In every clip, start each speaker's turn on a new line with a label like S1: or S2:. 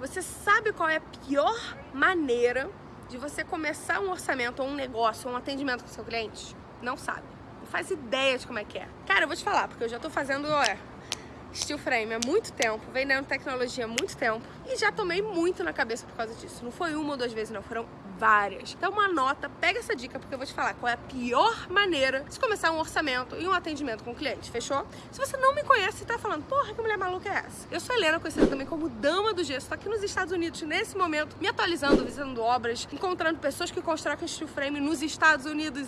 S1: Você sabe qual é a pior maneira de você começar um orçamento ou um negócio ou um atendimento com seu cliente? Não sabe. Não faz ideia de como é que é. Cara, eu vou te falar, porque eu já tô fazendo, olha, steel frame há muito tempo, vendendo tecnologia há muito tempo e já tomei muito na cabeça por causa disso. Não foi uma ou duas vezes, não, foram várias. Então uma nota, pega essa dica porque eu vou te falar qual é a pior maneira de começar um orçamento e um atendimento com o cliente, fechou? Se você não me conhece e tá falando, porra, que mulher maluca é essa? Eu sou Helena, conhecida também como Dama do Gesso, tô aqui nos Estados Unidos nesse momento, me atualizando, visitando obras, encontrando pessoas que constroem steel frame nos Estados Unidos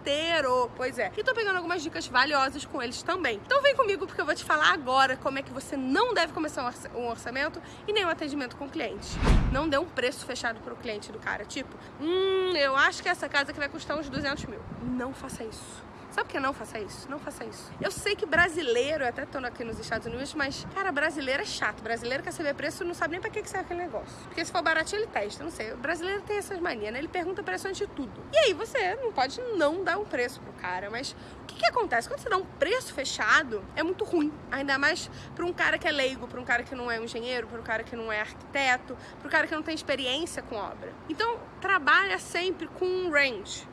S1: inteiro. Pois é. E tô pegando algumas dicas valiosas com eles também. Então vem comigo porque eu vou te falar agora como é que você não deve começar um orçamento e nem um atendimento com o cliente. Não dê um preço fechado pro cliente do cara, tipo hum, eu acho que essa casa aqui vai custar uns 200 mil. Não faça isso. Sabe por que não faça isso? Não faça isso. Eu sei que brasileiro, eu até tô aqui nos Estados Unidos, mas, cara, brasileiro é chato. Brasileiro quer saber preço não sabe nem pra que, que serve aquele negócio. Porque se for baratinho, ele testa. Não sei. O brasileiro tem essas manias, né? Ele pergunta preço antes de tudo. E aí você não pode não dar um preço pro cara. Mas o que, que acontece? Quando você dá um preço fechado, é muito ruim. Ainda mais pra um cara que é leigo, pra um cara que não é um engenheiro, pra um cara que não é arquiteto, pra um cara que não tem experiência com obra. Então, trabalha sempre com um range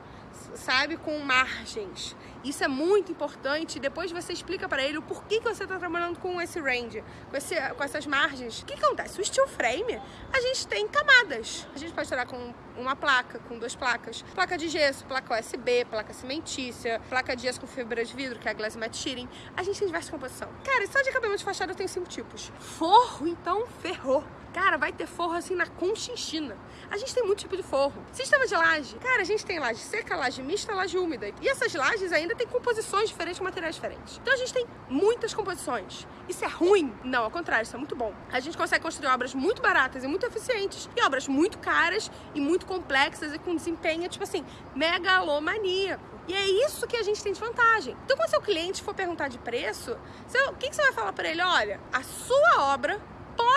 S1: sabe, com margens. Isso é muito importante. Depois você explica para ele o porquê que você está trabalhando com esse range, com, esse, com essas margens. O que acontece? O steel frame, a gente tem camadas. A gente pode trabalhar com uma placa, com duas placas. Placa de gesso, placa USB, placa cimentícia, placa de gesso com fibra de vidro, que é a glass matte sheeting. A gente tem diversas composição. Cara, só de acabamento de fachada eu tenho cinco tipos. Forro, então, ferrou. Cara, vai ter forro assim na conchinchina. A gente tem muito tipo de forro. Sistema de laje. Cara, a gente tem laje seca, laje mista, laje úmida. E essas lajes ainda tem composições diferentes, materiais diferentes. Então a gente tem muitas composições. Isso é ruim? Não, ao contrário, isso é muito bom. A gente consegue construir obras muito baratas e muito eficientes. E obras muito caras e muito complexas e com desempenho, tipo assim, megalomaníaco. E é isso que a gente tem de vantagem. Então, quando seu cliente for perguntar de preço, o que, que você vai falar para ele? Olha, a sua obra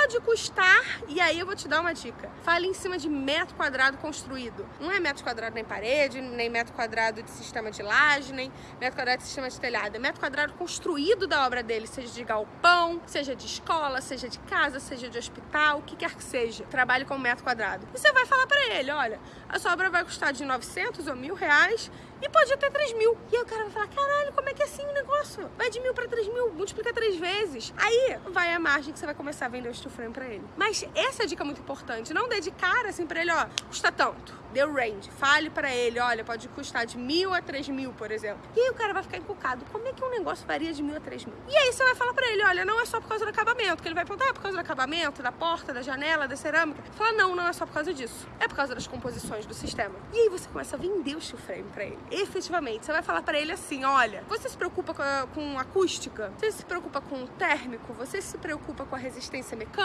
S1: pode custar, e aí eu vou te dar uma dica. Fale em cima de metro quadrado construído. Não é metro quadrado nem parede, nem metro quadrado de sistema de laje, nem metro quadrado de sistema de telhado. É metro quadrado construído da obra dele, seja de galpão, seja de escola, seja de casa, seja de hospital, o que quer que seja. Trabalhe com metro quadrado. E você vai falar para ele, olha, a sua obra vai custar de 900 ou mil reais e pode até 3 mil. E aí o cara vai falar, caralho, como é que é assim o negócio? Vai de mil para 3 mil, multiplica três vezes. Aí vai a margem que você vai começar a vender o frame pra ele. Mas essa é dica muito importante, não dedicar assim pra ele, ó, custa tanto. Deu range, fale pra ele, olha, pode custar de mil a três mil, por exemplo. E aí o cara vai ficar encucado, como é que um negócio varia de mil a três mil? E aí você vai falar pra ele, olha, não é só por causa do acabamento, que ele vai perguntar, é por causa do acabamento, da porta, da janela, da cerâmica. Fala, não, não é só por causa disso. É por causa das composições do sistema. E aí você começa a vender o steel frame pra ele. Efetivamente, você vai falar pra ele assim, olha, você se preocupa com, com acústica? Você se preocupa com térmico? Você se preocupa com a resistência mecânica?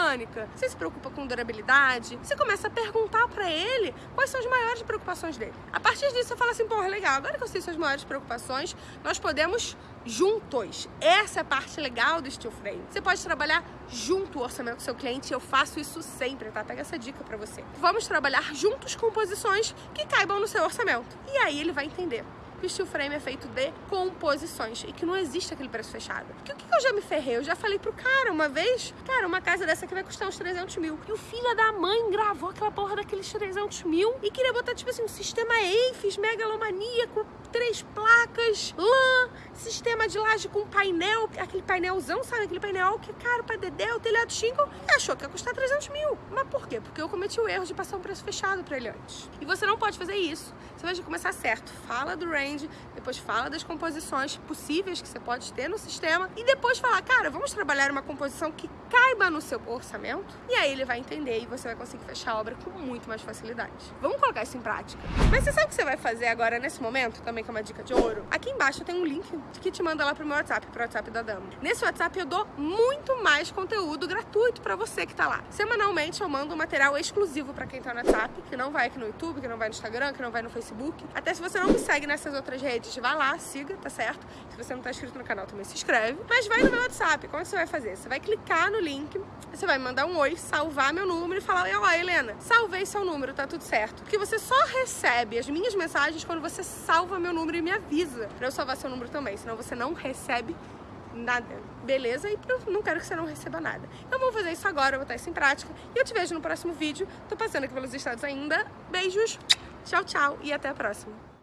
S1: Você se preocupa com durabilidade? Você começa a perguntar pra ele quais são as maiores preocupações dele. A partir disso, você fala assim, porra, legal, agora que eu sei suas maiores preocupações, nós podemos juntos. Essa é a parte legal do Steel Frame. Você pode trabalhar junto o orçamento com seu cliente, eu faço isso sempre, tá? Pega essa dica pra você. Vamos trabalhar juntos com posições que caibam no seu orçamento. E aí ele vai entender que o steel frame é feito de composições e que não existe aquele preço fechado. Porque o que eu já me ferrei? Eu já falei pro cara uma vez, cara, uma casa dessa aqui vai custar uns 300 mil. E o filho da mãe gravou aquela porra daqueles 300 mil e queria botar, tipo assim, um sistema EIFES megalomaníaco, três placas, lã, sistema de laje com painel, aquele painelzão, sabe? Aquele painel que é caro pra dedé, o telhado shingle, e achou que ia custar 300 mil. Mas por quê? Porque eu cometi o erro de passar um preço fechado pra ele antes. E você não pode fazer isso. Você vai começar certo. Fala do range, depois fala das composições possíveis que você pode ter no sistema e depois falar, cara, vamos trabalhar uma composição que caiba no seu orçamento? E aí ele vai entender e você vai conseguir fechar a obra com muito mais facilidade. Vamos colocar isso em prática. Mas você sabe o que você vai fazer agora nesse momento, também que é uma dica de ouro? Aqui embaixo tem um link que te manda lá pro meu WhatsApp, pro WhatsApp da Dama. Nesse WhatsApp eu dou muito mais conteúdo gratuito para você que tá lá. Semanalmente eu mando um material exclusivo para quem tá no WhatsApp, que não vai aqui no YouTube, que não vai no Instagram, que não vai no Facebook. Até se você não me segue nessas outras redes, vai lá, siga, tá certo? Se você não tá inscrito no canal, também se inscreve. Mas vai no meu WhatsApp, como é você vai fazer? Você vai clicar no link, você vai mandar um oi, salvar meu número e falar, ó, Helena, salvei seu número, tá tudo certo. Porque você só recebe as minhas mensagens quando você salva meu número e me avisa pra eu salvar seu número também, senão você não recebe nada. Beleza? E não quero que você não receba nada. Então vou fazer isso agora, vou botar isso em prática. E eu te vejo no próximo vídeo. Tô passando aqui pelos estados ainda. Beijos, tchau, tchau e até a próxima.